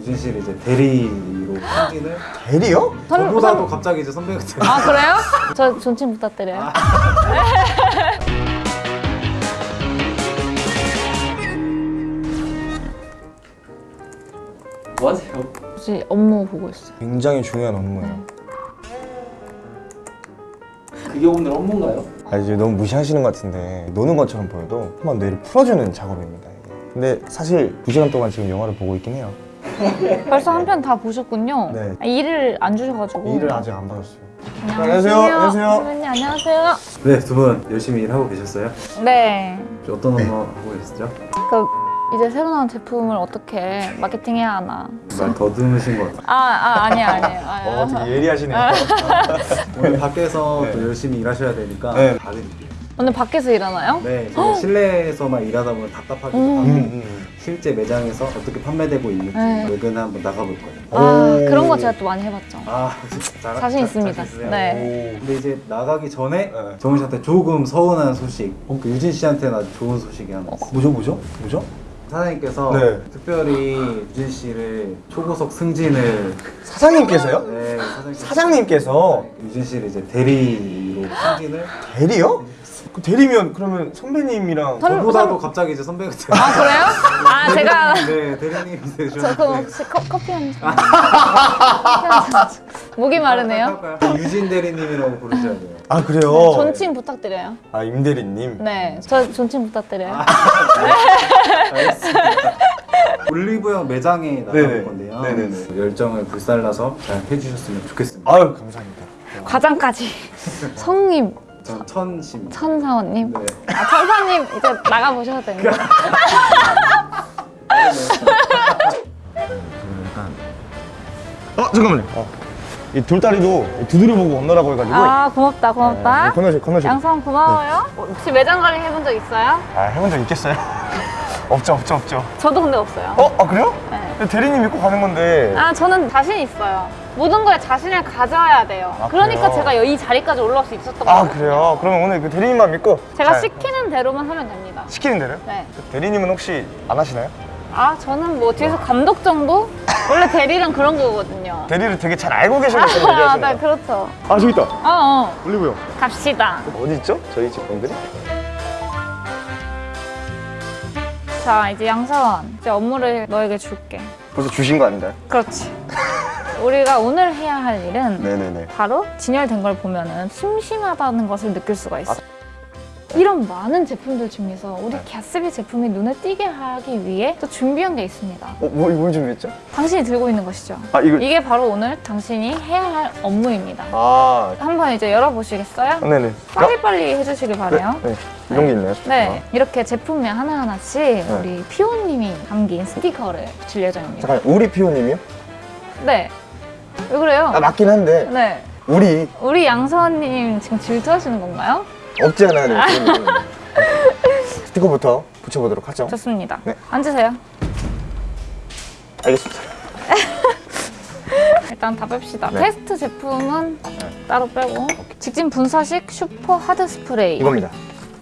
유진 씨를 이제 대리로 승진을 대리요? 선- 저보다도 선- 갑자기 이제 선배 같은 아 그래요? 저 존칭 부탁드려요. 뭐 하세요? 혹시 업무 보고 있어요. 굉장히 중요한 업무예요. 그게 오늘 업무인가요? 아 이제 너무 무시하시는 것 같은데 노는 것처럼 보여도 한번 뇌를 풀어주는 작업입니다. 근데 사실 두 시간 동안 지금 영화를 보고 있긴 해요. 벌써 한 편 다 보셨군요. 네. 아, 일을 안 주셔가지고. 일을 아직 안 받았어요. 안녕하세요. 안녕하세요. 안녕하세요. 선배님 안녕하세요. 네, 두 분 열심히 일하고 계셨어요? 네. 어떤 업무 하고 계시죠? 그 이제 새로 나온 제품을 어떻게 마케팅해야 하나. 말 더듬으신 것 같아요. 아, 아 아니에요 아니에요. 아, 어, 되게 예리하시네요. 오늘 밖에서 네. 또 열심히 일하셔야 되니까 네. 봐드릴게요. 오늘 밖에서 일하나요? 네, 실내에서만 일하다 보면 답답하기도 음. 하고 음, 음. 실제 매장에서 어떻게 판매되고 있는지 네. 외근 한번 나가볼 거예요. 아 오. 그런 거 제가 또 많이 해봤죠. 아, 잘, 자신 잘- 있습니다. 자신 있으세요? 네. 오. 근데 이제 나가기 전에 네. 정훈 씨한테 조금 서운한 소식, 그 유진 씨한테는 아주 좋은 소식이 하나 있어요. 뭐죠 뭐죠 뭐죠? 사장님께서 네. 특별히 유진 씨를 초고속 승진을 사장님께서요? 네, 사장님께서, 사장님께서 유진 씨를 이제 대리로 승진을 대리요? 그 대리면 그러면 선배님이랑 선- 저보다도 선- 갑자기 이제 선배 같은 아 그래요? 아 제가 네, 대리님이 저 그럼 되셨는데 혹시 커, 커피 한 잔. 커피 한 잔. 목이 마르네요. 할까요? 유진 대리님이라고 부르셔야 돼요. 아 그래요? 네, 존칭 부탁드려요. 아 임 대리님 네, 저 존칭 부탁드려요. 올리브영 매장에 나가볼 네네. 건데요. 네네네. 열정을 불살라서 잘 해주셨으면 좋겠습니다. 아유 감사합니다 과장까지 성님 전 천심. 천사원님. 네. 아 천사님 이제 나가 보셔도 됩니다. 어 잠깐만요 어. 이 돌다리도 두드려보고 건너라고 해가지고 아 고맙다 고맙다. 네, 건너시 건너시 양성 고마워요. 혹시 매장 관리 해본 적 있어요? 아 해본 적 있겠어요? 없죠 없죠 없죠 저도 근데 없어요. 어? 아 그래요? 네. 대리님 믿고 가는 건데 아 저는 자신 있어요. 모든 거에 자신을 가져야 돼요. 아, 그러니까 그래요? 제가 이 자리까지 올라올 수 있었던 아 거예요. 그래요? 그러면 오늘 그 대리님만 믿고 제가 잘 시키는 대로만 하면 됩니다. 시키는 대로? 네. 그 대리님은 혹시 안 하시나요? 아 저는 뭐 뒤에서 감독 정도? 원래 대리는 그런 거거든요. 대리를 되게 잘 알고 계시는 분이 아, 얘기하시는 네, 거 그렇죠. 아 저기 있다 어, 어. 올리브영 갑시다. 어디 있죠? 저희 집 분들이? 자, 이제 양사원. 이제 업무를 너에게 줄게. 벌써 주신 거 아닌가요? 그렇지. 우리가 오늘 해야 할 일은 네네네 바로 진열된 걸 보면은 심심하다는 것을 느낄 수가 있어. 이런 많은 제품들 중에서 우리 갸스비 제품이 눈에 띄게 하기 위해 또 준비한 게 있습니다. 어? 뭐, 뭘 준비했죠? 당신이 들고 있는 것이죠. 아 이거 이게 바로 오늘 당신이 해야 할 업무입니다. 아 한번 이제 열어보시겠어요? 네네 빨리빨리 해주시길 바래요. 네, 이런 게 있나요? 네, 이렇게 제품명 하나하나씩 우리 피오님이 담긴 스티커를 붙일 예정입니다. 잠깐 우리 피오님이요? 네. 왜 그래요? 아 맞긴 한데 네. 우리 우리 양서원님 지금 질투하시는 건가요? 없지 않아요 네. 스티커부터 붙여보도록 하죠 좋습니다. 네. 앉으세요. 알겠습니다 일단 다 뺍시다. 네. 테스트 제품은 따로 빼고 직진 분사식 슈퍼 하드 스프레이 이겁니다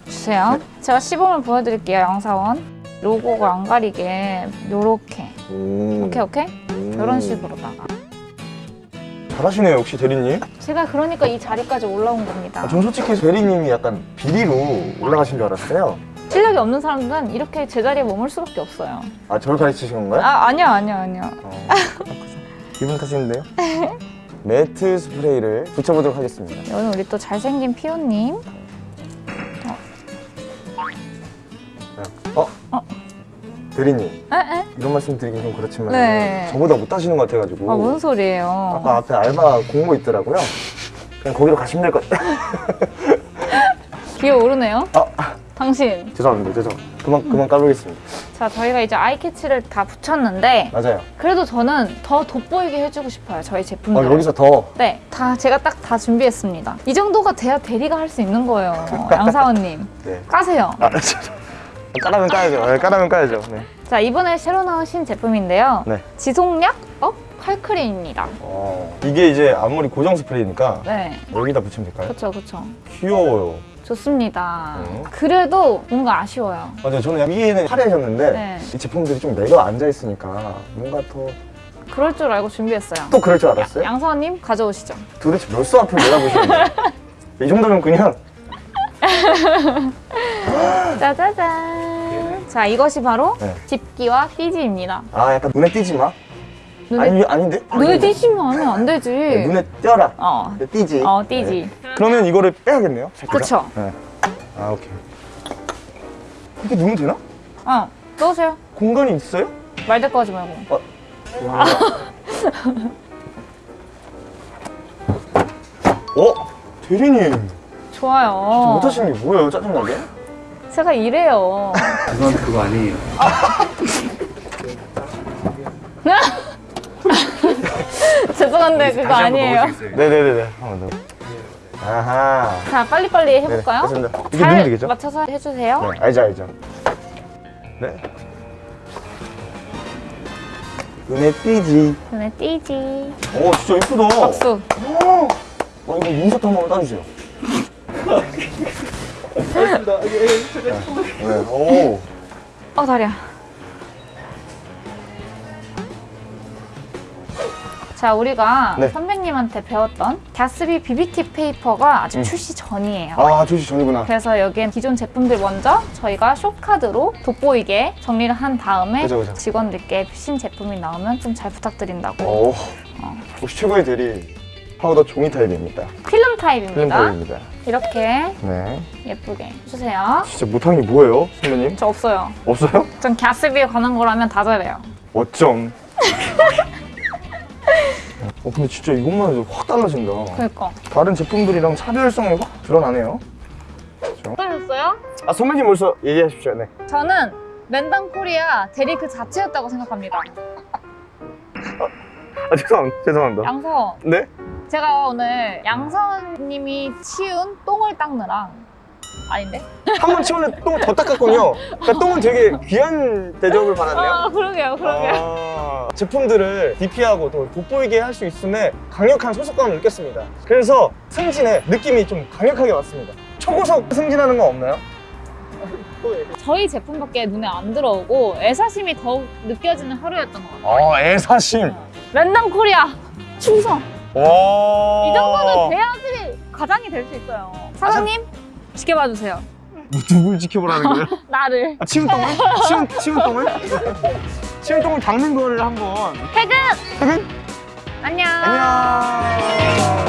주세요. 제가 시범을 보여드릴게요, 양사원. 로고가 안 가리게 요렇게 오. 오케이 오케이 음. 이런 식으로다가 잘하시네요 역시 대리님 제가 그러니까 이 자리까지 올라온 겁니다. 아, 전 솔직히 대리님이 약간 비리로 올라가신 줄 알았어요 실력이 없는 사람들은 이렇게 제자리에 머물 수밖에 없어요. 아 저를 가르치신 건가요? 아 아니야 아니야 아니야. 어. 기분 탓인데요? 매트 스프레이를 붙여보도록 하겠습니다 오늘 우리 또 잘생긴 피오님. 어? 어? 대리님 에? 에? 이런 말씀 드리긴 좀 그렇지만 네. 저보다 못하시는 것 같아가지고 아 무슨 소리예요? 아까 앞에 알바 공모 있더라고요 그냥 거기로 가시면 될 것 같아요 기어 오르네요. 아 당신. 죄송합니다 죄송 그만 그만 까불겠습니다 자 저희가 이제 eye catch를 다 붙였는데 맞아요 그래도 저는 더 돋보이게 해주고 싶어요 저희 어, 제품들. 여기서 더 네, 다 제가 딱 다 준비했습니다. 이 정도가 돼야 대리가 할 수 있는 거예요, 양사원님. 네. 까세요. 아. 까라면 까야죠 네, 까라면 까야죠 네. 자 이번에 새로 나온 신제품인데요. 네. 지속력 업 칼크림입니다. 어, 이게 이제 앞머리 고정 스프레이니까 네, 여기다 붙이면 될까요? 그렇죠, 그렇죠. 귀여워요 좋습니다. 네. 그래도 뭔가 아쉬워요. 맞아요 저는 위에는 화려해졌는데 네. 이 제품들이 좀 내려 앉아 있으니까 뭔가 더 그럴 줄 알고 준비했어요. 또 그럴 줄 알았어요? 양서원님 가져오시죠. 도대체 몇 수 앞을 내다보시는데? 이 정도면 그냥 짜자잔. 자, 이것이 바로 네. 집기와 띠지입니다. 아 약간 눈에 띄지 마. 눈에, 아니 아닌데? 눈에 띠지면 하면 안 되지. 네, 눈에 띄어라. 어, 띄지. 어, 띠지. 그러면 이거를 빼야겠네요. 네. 아 오케이. 이렇게 넣으면 되나? 어, 넣으세요. 공간이 있어요? 말대꾸 하지 말고. 와. 어? 대리님 좋아요. 못하시는 게 뭐예요? 짜증나게? 제가 이래요. 그건 그거 아니에요. 죄송한데 그거 아니에요. 네네네네. 한번 더. 아하. 자, 빨리빨리 네, 해볼까요? 됐습니다. 이게 잘 되겠죠? 맞춰서 해주세요. 네, 알죠 알죠. 네. 눈에 띄지. 눈에 띠지. 오 진짜 예쁘다. 박수. 와 이거 인사도 한 번만 따주세요. 네. 네. 오. 어, 다리야. 자, 우리가 네. 선배님한테 배웠던 가스비 비비티 페이퍼가 아직 음. 출시 전이에요. 아 조시 전이구나. 그래서 여기엔 기존 제품들 먼저 저희가 숏카드로 돋보이게 정리를 한 다음에 그죠, 그죠. 직원들께 신제품이 나오면 좀 잘 부탁드린다고 오. 혹시 최고의 대리 파우더 종이 타입입니다. 필름 타입입니다. 필름 타입입니다. 이렇게 네. 예쁘게 해주세요. 진짜 못한 게 뭐예요, 선배님? 저 없어요. 없어요? 전 가스비에 관한 거라면 다 잘해요. 어쩜? 어 근데 진짜 이것만 해도 확 달라진다. 그니까. 다른 제품들이랑 차별성이 확 드러나네요. 어떠셨어요? 아 선배님 벌써 얘기하십시오. 네. 저는 랜당 코리아 대리 그 자체였다고 생각합니다. 아 죄송합니다. 죄송합니다. 양서, 네? 제가 오늘 양서님이 치운 똥을 닦느라 아닌데? 한 번 치우는데 똥을 더 닦았군요. 그러니까 똥은 되게 귀한 대접을 받았네요. 아, 그러게요, 그러게요. 아, 제품들을 DP하고 더 돋보이게 할 수 있음에 강력한 소속감을 느꼈습니다. 그래서 승진의 느낌이 좀 강력하게 왔습니다. 초고속 승진하는 거 없나요? 저희 제품밖에 눈에 안 들어오고 애사심이 더욱 느껴지는 하루였던 것 같아요. 아, 애사심. 랜당 코리아 충성! 와. 이 정도는 돼야지 과장이 될 수 있어요. 사장님, 지켜봐 주세요. 뭐 누굴 지켜보라는 거예요? 나를. 아, 치운 똥을? 치운, 치운 똥을? 치운 똥을 닦는 거를 한번. 퇴근! 퇴근? 안녕! 안녕.